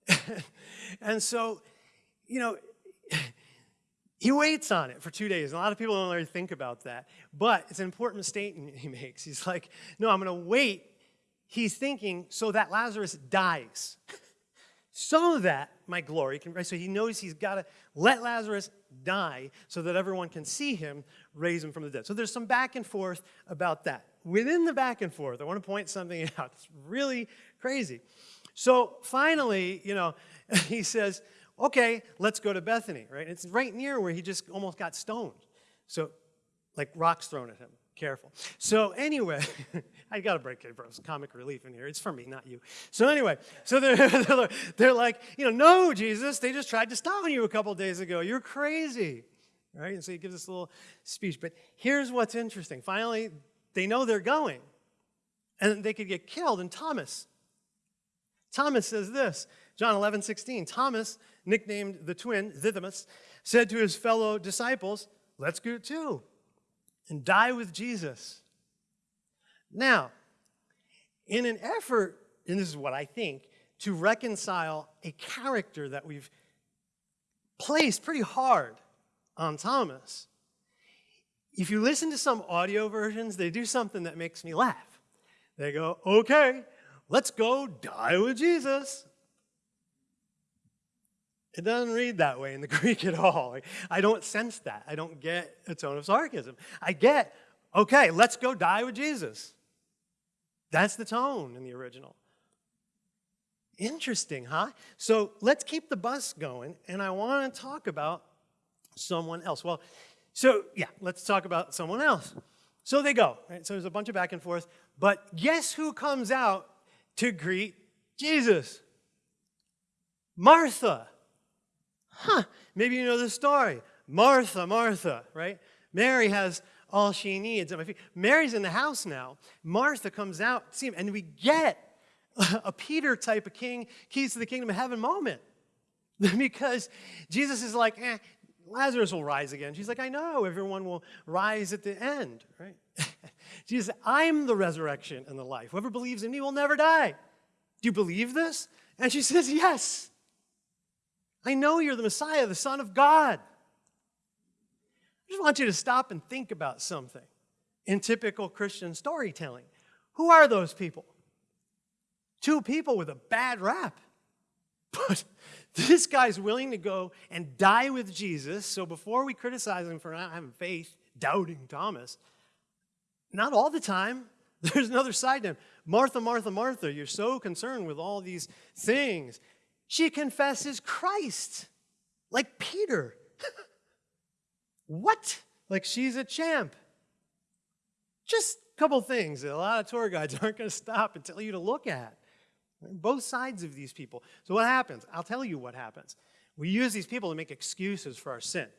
and so, you know, he waits on it for two days. And a lot of people don't really think about that. But it's an important statement he makes. He's like, no, I'm going to wait. He's thinking so that Lazarus dies. Of that, my glory, can, so he knows he's got to let Lazarus die so that everyone can see him, raise him from the dead. So there's some back and forth about that. Within the back and forth, I want to point something out. It's really crazy. So finally, you know, he says, okay, let's go to Bethany, right? It's right near where he just almost got stoned. So, like rocks thrown at him. Careful. So anyway, I got to break it, bro. It's comic relief in here. It's for me, not you. So anyway, so they're, they're like, you know, no, Jesus, they just tried to stone you a couple days ago. You're crazy. Right? And so he gives this little speech. But here's what's interesting. Finally, they know they're going. And they could get killed. And Thomas, Thomas says this, John 11, 16. Thomas, nicknamed the twin, Didymus, said to his fellow disciples, let's go too and die with Jesus. Now, in an effort, and this is what I think, to reconcile a character that we've placed pretty hard on Thomas. If you listen to some audio versions, they do something that makes me laugh. They go, okay, let's go die with Jesus. It doesn't read that way in the Greek at all. I don't sense that. I don't get a tone of sarcasm. I get, okay, let's go die with Jesus. That's the tone in the original. Interesting, huh? So let's keep the bus going, and I want to talk about someone else. Well, so yeah, let's talk about someone else. So they go, right? So there's a bunch of back and forth, but guess who comes out to greet Jesus? Martha. Huh, maybe you know the story. Martha, Martha, right? Mary has all she needs at my feet. Mary's in the house now. Martha comes out, see him, and we get a Peter type of king, keys to the kingdom of heaven moment. because Jesus is like, eh, Lazarus will rise again. She's like, I know, everyone will rise at the end, right? Jesus, I'm the resurrection and the life. Whoever believes in me will never die. Do you believe this? And she says, Yes. I know you're the Messiah, the Son of God. I just want you to stop and think about something in typical Christian storytelling. Who are those people? Two people with a bad rap. But this guy's willing to go and die with Jesus. So before we criticize him for not having faith, doubting Thomas, not all the time. There's another side to him. Martha, Martha, Martha, you're so concerned with all these things. She confesses Christ, like Peter. what? Like she's a champ. Just a couple things that a lot of tour guides aren't going to stop and tell you to look at. Both sides of these people. So what happens? I'll tell you what happens. We use these people to make excuses for our sin.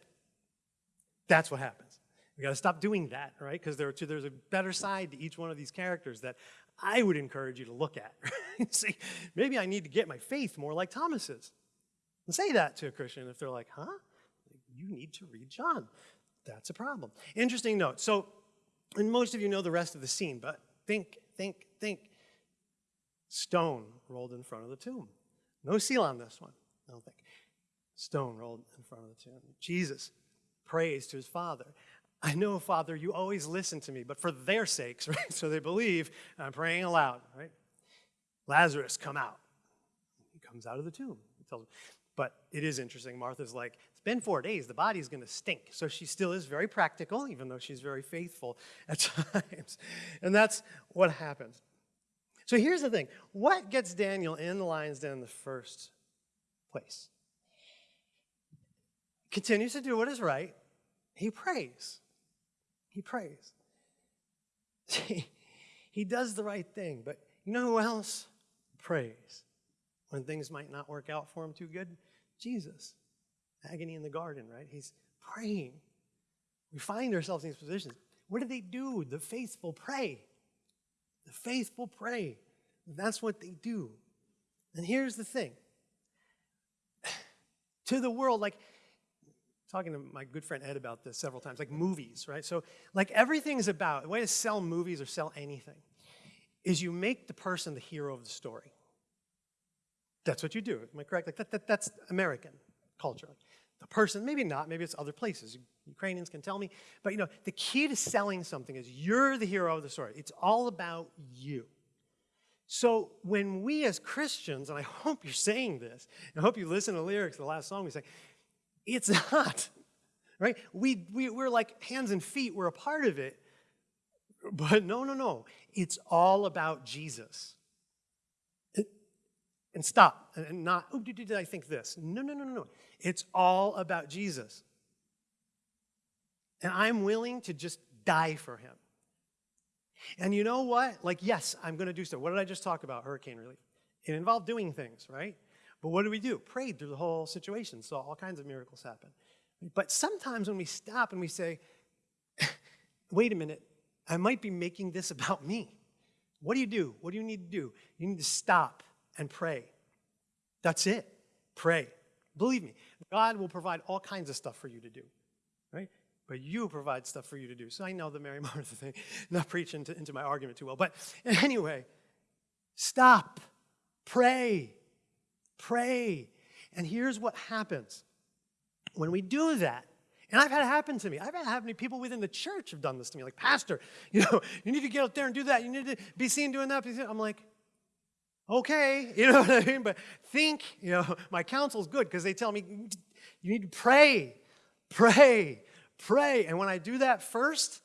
That's what happens. We got to stop doing that, right? Because there there's a better side to each one of these characters that I would encourage you to look at. See, maybe I need to get my faith more like Thomas's. And say that to a Christian if they're like, huh? You need to read John. That's a problem. Interesting note. So, and most of you know the rest of the scene, but think, think, think stone rolled in front of the tomb. No seal on this one, I don't think. Stone rolled in front of the tomb. Jesus prays to his Father. I know, Father, you always listen to me, but for their sakes, right? So they believe I'm praying aloud, right? Lazarus, come out. He comes out of the tomb. He tells him. But it is interesting. Martha's like, it's been four days. The body's going to stink. So she still is very practical, even though she's very faithful at times. And that's what happens. So here's the thing what gets Daniel in the lion's den in the first place? Continues to do what is right. He prays. He prays. See, he does the right thing, but you know who else prays when things might not work out for him too good? Jesus. Agony in the garden, right? He's praying. We find ourselves in these positions. What do they do? The faithful pray. The faithful pray. That's what they do. And here's the thing to the world, like, talking to my good friend Ed about this several times, like movies, right? So, like, everything is about, the way to sell movies or sell anything is you make the person the hero of the story. That's what you do. Am I correct? Like, that, that, that's American culture. The person, maybe not, maybe it's other places. Ukrainians can tell me. But, you know, the key to selling something is you're the hero of the story. It's all about you. So when we as Christians, and I hope you're saying this, I hope you listen to the lyrics the last song, we say, it's not, right? We, we, we're like hands and feet, we're a part of it. But no, no, no. It's all about Jesus. And stop, and not, oh, did, did I think this? No, no, no, no, no. It's all about Jesus. And I'm willing to just die for him. And you know what? Like, yes, I'm going to do so. What did I just talk about? Hurricane relief. It involved doing things, right? But what do we do? Prayed through the whole situation, so all kinds of miracles happen. But sometimes when we stop and we say, wait a minute, I might be making this about me. What do you do? What do you need to do? You need to stop and pray. That's it. Pray. Believe me, God will provide all kinds of stuff for you to do, right? but you provide stuff for you to do. So I know the Mary Martha thing, not preaching into my argument too well. But anyway, stop, pray, Pray. And here's what happens when we do that. And I've had it happen to me. I've had to people within the church have done this to me. Like, Pastor, you know, you need to get out there and do that. You need to be seen doing that. I'm like, okay, you know what I mean? But think, you know, my counsel's good because they tell me you need to pray, pray, pray. And when I do that first,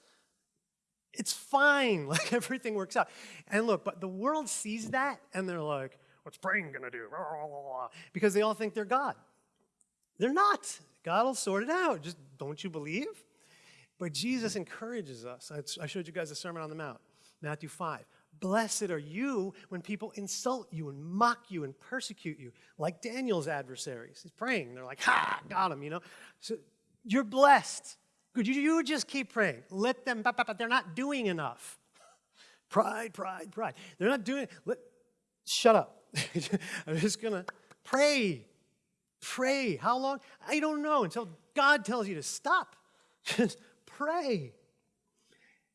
it's fine. Like everything works out. And look, but the world sees that and they're like, what's praying gonna do? Because they all think they're God. They're not. God will sort it out. Just don't you believe? But Jesus encourages us. I showed you guys the Sermon on the Mount, Matthew 5. Blessed are you when people insult you and mock you and persecute you, like Daniel's adversaries. He's praying. They're like, ha, got him, you know? So you're blessed. Good. You, you just keep praying. Let them, but they're not doing enough. Pride, pride, pride. They're not doing, shut up. I'm just going to pray. Pray. How long? I don't know until God tells you to stop. Just pray.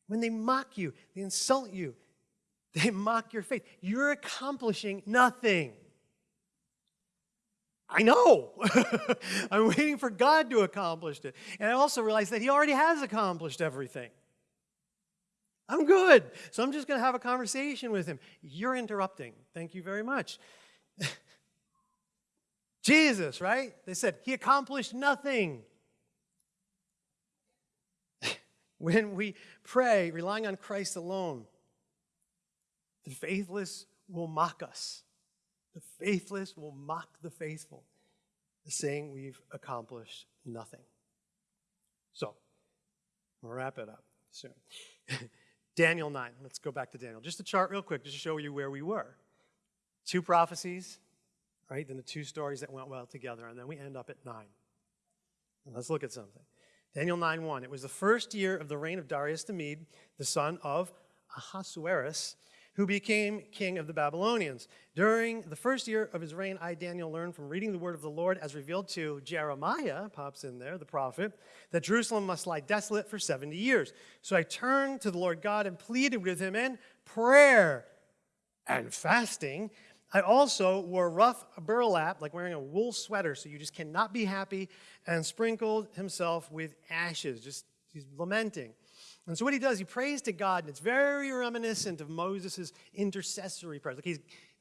When they mock you, they insult you, they mock your faith. You're accomplishing nothing. I know. I'm waiting for God to accomplish it. And I also realize that He already has accomplished everything. I'm good. So I'm just going to have a conversation with Him. You're interrupting. Thank you very much. Jesus, right? They said, He accomplished nothing. when we pray, relying on Christ alone, the faithless will mock us. The faithless will mock the faithful, saying we've accomplished nothing. So, we'll wrap it up soon. Daniel 9. Let's go back to Daniel. Just a chart real quick, just to show you where we were. Two prophecies, right? Then the two stories that went well together, and then we end up at 9. let's look at something. Daniel 9 1. It was the first year of the reign of Darius the Mede, the son of Ahasuerus, who became king of the Babylonians. During the first year of his reign, I, Daniel, learned from reading the word of the Lord as revealed to Jeremiah, pops in there, the prophet, that Jerusalem must lie desolate for 70 years. So I turned to the Lord God and pleaded with him in prayer and fasting. I also wore rough burlap, like wearing a wool sweater, so you just cannot be happy, and sprinkled himself with ashes. Just he's lamenting. And so what he does, he prays to God, and it's very reminiscent of Moses' intercessory prayers. Like he's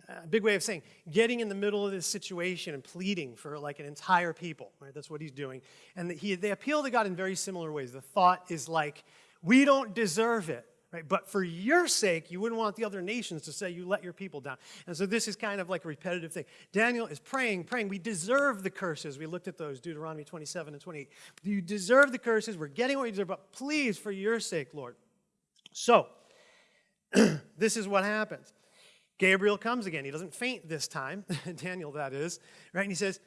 uh, a big way of saying getting in the middle of this situation and pleading for like an entire people. Right? That's what he's doing. And he, they appeal to God in very similar ways. The thought is like, we don't deserve it. Right? But for your sake, you wouldn't want the other nations to say you let your people down. And so this is kind of like a repetitive thing. Daniel is praying, praying. We deserve the curses. We looked at those, Deuteronomy 27 and 28. You deserve the curses. We're getting what we deserve, but please, for your sake, Lord. So, this is what happens. Gabriel comes again. He doesn't faint this time, Daniel, that is, right? And he says,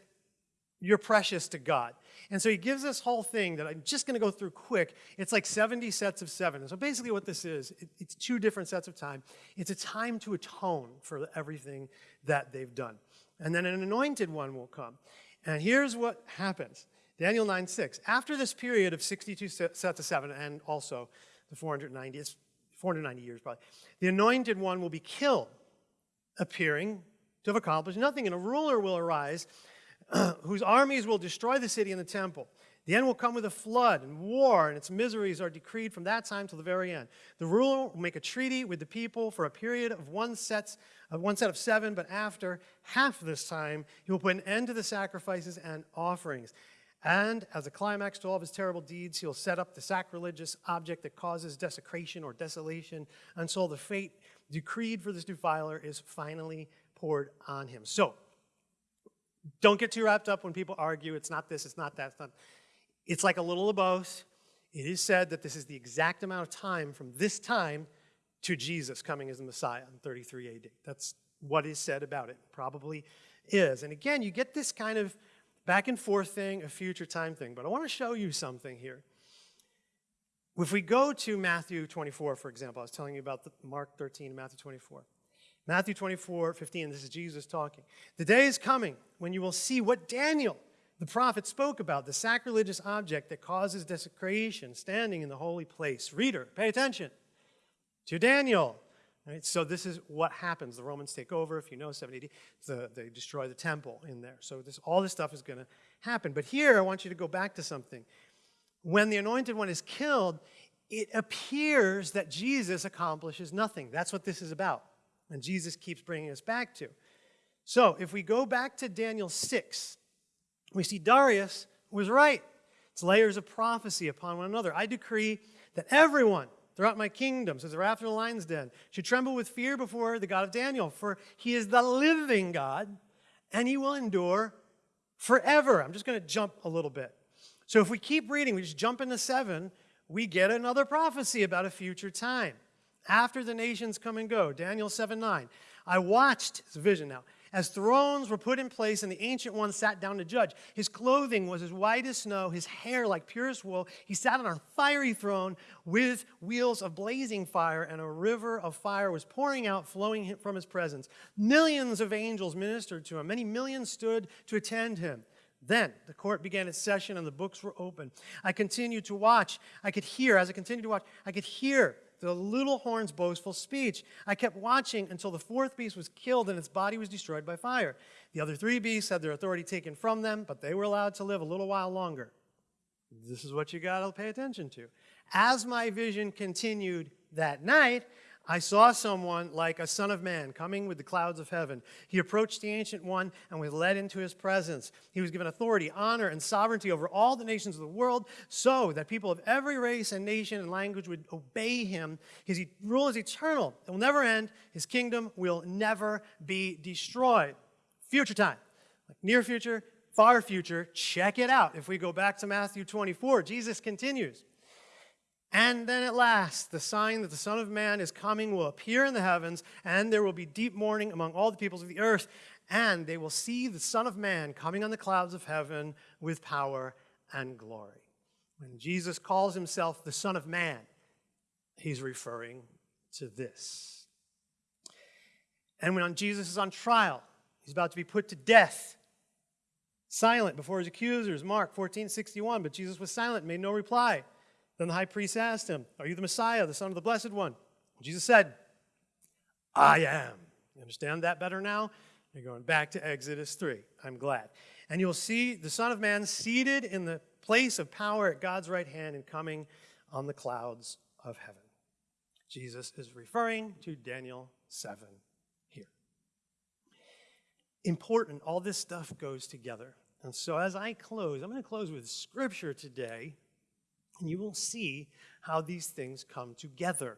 You're precious to God. And so he gives this whole thing that I'm just going to go through quick. It's like 70 sets of seven. And so basically what this is, it, it's two different sets of time. It's a time to atone for everything that they've done. And then an anointed one will come. And here's what happens. Daniel 9, 6. After this period of 62 sets of seven, and also the 490, it's 490 years probably, the anointed one will be killed, appearing to have accomplished nothing. And a ruler will arise whose armies will destroy the city and the temple. The end will come with a flood and war, and its miseries are decreed from that time till the very end. The ruler will make a treaty with the people for a period of one, sets, of one set of seven, but after half this time, he will put an end to the sacrifices and offerings. And as a climax to all of his terrible deeds, he'll set up the sacrilegious object that causes desecration or desolation until the fate decreed for this defiler is finally poured on him. So, don't get too wrapped up when people argue it's not this, it's not that. It's, not. it's like a little of both. It is said that this is the exact amount of time from this time to Jesus coming as the Messiah in 33 AD. That's what is said about it. Probably is. And again, you get this kind of back and forth thing, a future time thing. But I want to show you something here. If we go to Matthew 24, for example, I was telling you about Mark 13 and Matthew 24. Matthew 24, 15, this is Jesus talking. The day is coming when you will see what Daniel, the prophet, spoke about, the sacrilegious object that causes desecration standing in the holy place. Reader, pay attention to Daniel, Right? So this is what happens. The Romans take over, if you know, 70 the, they destroy the temple in there. So this, all this stuff is going to happen. But here, I want you to go back to something. When the anointed one is killed, it appears that Jesus accomplishes nothing. That's what this is about. And Jesus keeps bringing us back to. So if we go back to Daniel 6, we see Darius was right. It's layers of prophecy upon one another. I decree that everyone throughout my kingdom, says the after the lion's den, should tremble with fear before the God of Daniel, for he is the living God, and he will endure forever. I'm just going to jump a little bit. So if we keep reading, we just jump into 7, we get another prophecy about a future time. After the nations come and go, Daniel 7 9. I watched, it's a vision now, as thrones were put in place and the ancient one sat down to judge. His clothing was as white as snow, his hair like purest wool. He sat on a fiery throne with wheels of blazing fire, and a river of fire was pouring out, flowing from his presence. Millions of angels ministered to him, many millions stood to attend him. Then the court began its session and the books were open. I continued to watch. I could hear, as I continued to watch, I could hear the little horn's boastful speech. I kept watching until the fourth beast was killed and its body was destroyed by fire. The other three beasts had their authority taken from them, but they were allowed to live a little while longer. This is what you got to pay attention to. As my vision continued that night, I saw someone like a son of man coming with the clouds of heaven. He approached the Ancient One and was led into his presence. He was given authority, honor, and sovereignty over all the nations of the world so that people of every race and nation and language would obey him. His rule is eternal. It will never end. His kingdom will never be destroyed. Future time, like near future, far future, check it out. If we go back to Matthew 24, Jesus continues. And then at last, the sign that the Son of Man is coming will appear in the heavens, and there will be deep mourning among all the peoples of the earth, and they will see the Son of Man coming on the clouds of heaven with power and glory. When Jesus calls himself the Son of Man, he's referring to this. And when Jesus is on trial, he's about to be put to death, silent before his accusers, Mark 14, 61, but Jesus was silent, made no reply. Then the high priest asked him, Are you the Messiah, the Son of the Blessed One? Jesus said, I am. You understand that better now? You're going back to Exodus 3. I'm glad. And you'll see the Son of Man seated in the place of power at God's right hand and coming on the clouds of heaven. Jesus is referring to Daniel 7 here. Important, all this stuff goes together. And so as I close, I'm going to close with scripture today and you will see how these things come together.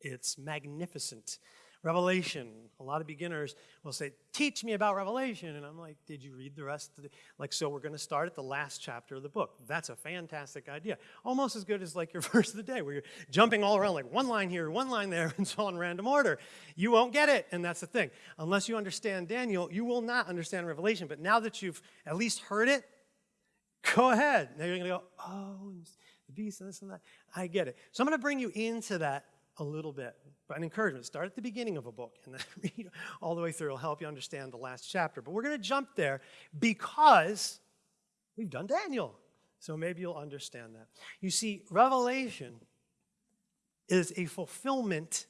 It's magnificent. Revelation, a lot of beginners will say, Teach me about Revelation. And I'm like, Did you read the rest. Like, so we're going to start at the last chapter of the book. That's a fantastic idea. Almost as good as like your verse of the day, where you're jumping all around, like one line here, one line there, and so on random order. You won't get it. And that's the thing. Unless you understand Daniel, you will not understand Revelation. But now that you've at least heard it, go ahead. Now you're going to go, Oh, beast and this and that. I get it. So I'm going to bring you into that a little bit. But an encouragement, start at the beginning of a book and then read all the way through. It'll help you understand the last chapter. But we're going to jump there because we've done Daniel. So maybe you'll understand that. You see, Revelation is a fulfillment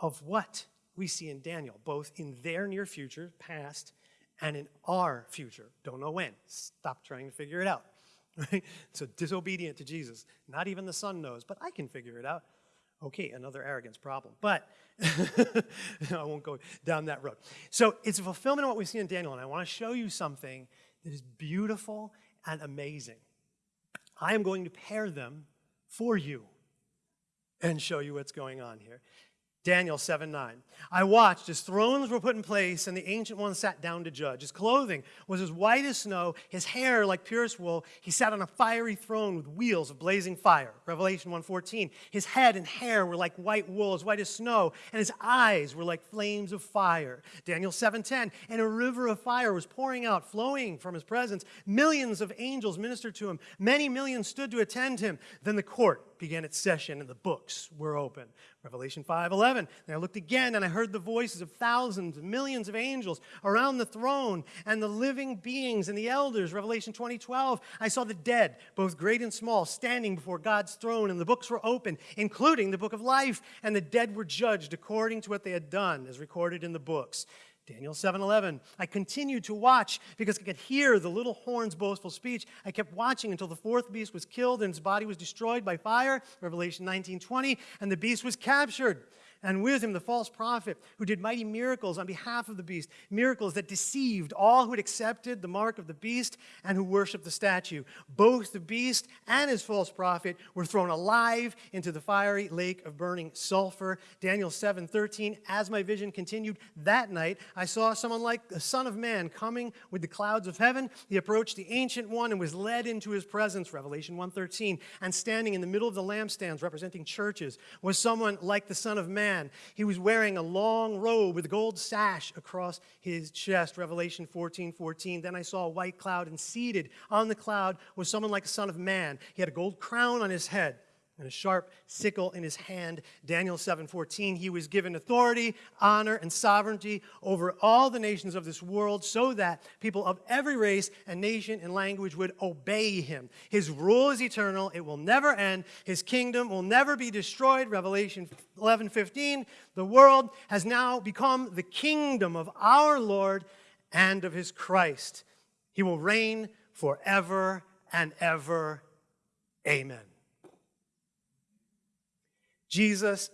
of what we see in Daniel, both in their near future, past, and in our future. Don't know when. Stop trying to figure it out. right? So disobedient to Jesus. Not even the son knows, but I can figure it out. Okay, another arrogance problem. But I won't go down that road. So it's a fulfillment of what we see in Daniel, and I want to show you something that is beautiful and amazing. I am going to pair them for you and show you what's going on here. Daniel 7 9. I watched as thrones were put in place, and the ancient one sat down to judge. His clothing was as white as snow, his hair like purest wool. He sat on a fiery throne with wheels of blazing fire. Revelation 1:14. His head and hair were like white wool, as white as snow, and his eyes were like flames of fire. Daniel 7:10. And a river of fire was pouring out, flowing from his presence. Millions of angels ministered to him. Many millions stood to attend him. Then the court began its session, and the books were open. Revelation 5:11. And I looked again and I heard the voices of thousands, millions of angels around the throne and the living beings and the elders. Revelation 20:12. I saw the dead, both great and small, standing before God's throne and the books were open, including the book of life, and the dead were judged according to what they had done as recorded in the books. Daniel 7:11. I continued to watch because I could hear the little horn's boastful speech. I kept watching until the fourth beast was killed and its body was destroyed by fire. Revelation 19:20. And the beast was captured and with him the false prophet who did mighty miracles on behalf of the beast, miracles that deceived all who had accepted the mark of the beast and who worshiped the statue. Both the beast and his false prophet were thrown alive into the fiery lake of burning sulfur. Daniel 7:13 As my vision continued that night, I saw someone like the son of man coming with the clouds of heaven. He approached the ancient one and was led into his presence, Revelation 1:13, and standing in the middle of the lampstands representing churches was someone like the son of man man. He was wearing a long robe with a gold sash across his chest, Revelation 14, 14. Then I saw a white cloud, and seated on the cloud was someone like a son of man. He had a gold crown on his head and a sharp sickle in his hand. Daniel 7:14 he was given authority, honor and sovereignty over all the nations of this world so that people of every race and nation and language would obey him. His rule is eternal, it will never end. His kingdom will never be destroyed. Revelation 11:15 the world has now become the kingdom of our Lord and of his Christ. He will reign forever and ever. Amen. Jesus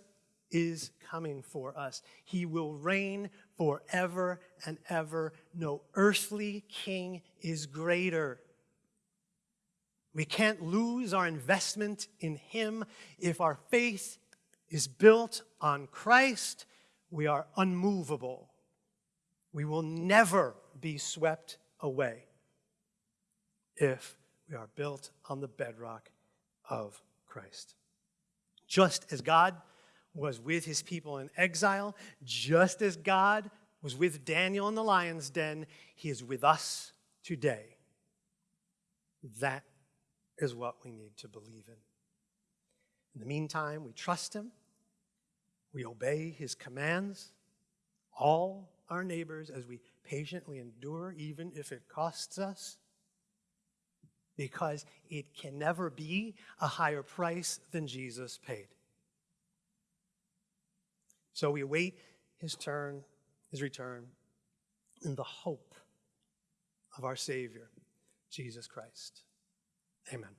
is coming for us. He will reign forever and ever. No earthly king is greater. We can't lose our investment in Him. If our faith is built on Christ, we are unmovable. We will never be swept away if we are built on the bedrock of Christ. Just as God was with his people in exile, just as God was with Daniel in the lion's den, he is with us today. That is what we need to believe in. In the meantime, we trust him, we obey his commands, all our neighbors, as we patiently endure, even if it costs us, because it can never be a higher price than Jesus paid. So we await his turn, his return, in the hope of our Savior, Jesus Christ. Amen.